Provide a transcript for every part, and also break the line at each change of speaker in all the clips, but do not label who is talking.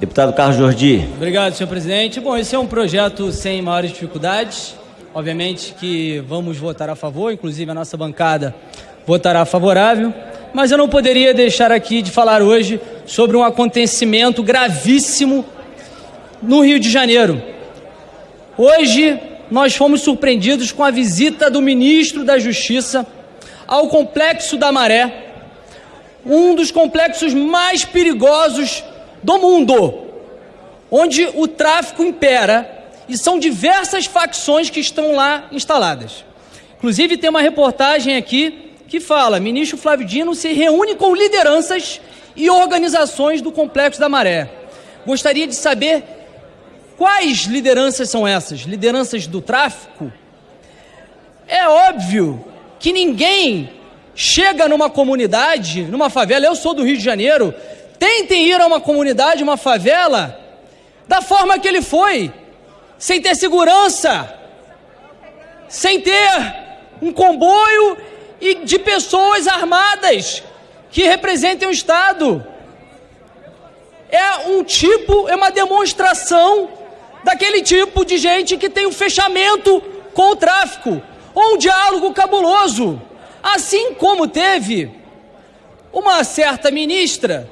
Deputado Carlos Jordi.
Obrigado, senhor presidente. Bom, esse é um projeto sem maiores dificuldades. Obviamente que vamos votar a favor, inclusive a nossa bancada votará favorável. Mas eu não poderia deixar aqui de falar hoje sobre um acontecimento gravíssimo no Rio de Janeiro. Hoje nós fomos surpreendidos com a visita do ministro da Justiça ao Complexo da Maré, um dos complexos mais perigosos do mundo, onde o tráfico impera e são diversas facções que estão lá instaladas. Inclusive, tem uma reportagem aqui que fala: ministro Flávio Dino se reúne com lideranças e organizações do Complexo da Maré. Gostaria de saber quais lideranças são essas? Lideranças do tráfico? É óbvio que ninguém chega numa comunidade, numa favela, eu sou do Rio de Janeiro, tentem ir a uma comunidade, uma favela, da forma que ele foi, sem ter segurança, sem ter um comboio e de pessoas armadas que representem o Estado. É um tipo, é uma demonstração daquele tipo de gente que tem um fechamento com o tráfico, ou um diálogo cabuloso. Assim como teve uma certa ministra,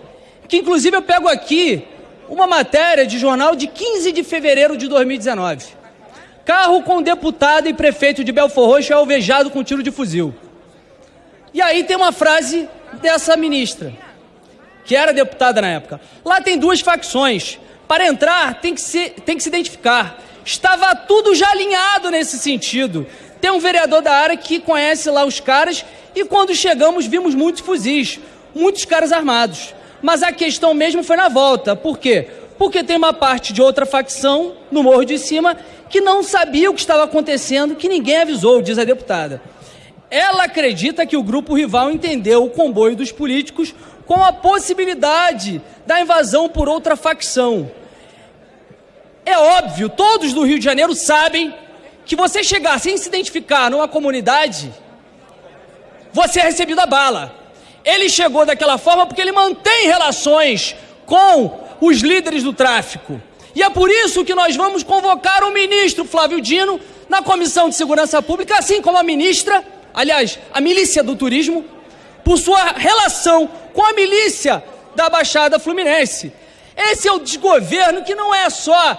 que inclusive eu pego aqui uma matéria de jornal de 15 de fevereiro de 2019. Carro com deputado e prefeito de Belfor Roxo é alvejado com tiro de fuzil. E aí tem uma frase dessa ministra, que era deputada na época. Lá tem duas facções. Para entrar, tem que, se, tem que se identificar. Estava tudo já alinhado nesse sentido. Tem um vereador da área que conhece lá os caras e quando chegamos vimos muitos fuzis, muitos caras armados. Mas a questão mesmo foi na volta. Por quê? Porque tem uma parte de outra facção no Morro de Cima que não sabia o que estava acontecendo, que ninguém avisou, diz a deputada. Ela acredita que o grupo rival entendeu o comboio dos políticos com a possibilidade da invasão por outra facção. É óbvio, todos do Rio de Janeiro sabem que você chegar sem se identificar numa comunidade, você é recebido a bala. Ele chegou daquela forma porque ele mantém relações com os líderes do tráfico. E é por isso que nós vamos convocar o ministro Flávio Dino na Comissão de Segurança Pública, assim como a ministra aliás, a milícia do turismo, por sua relação com a milícia da Baixada Fluminense. Esse é o desgoverno que não é só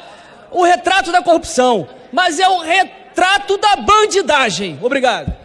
o retrato da corrupção, mas é o retrato da bandidagem. Obrigado.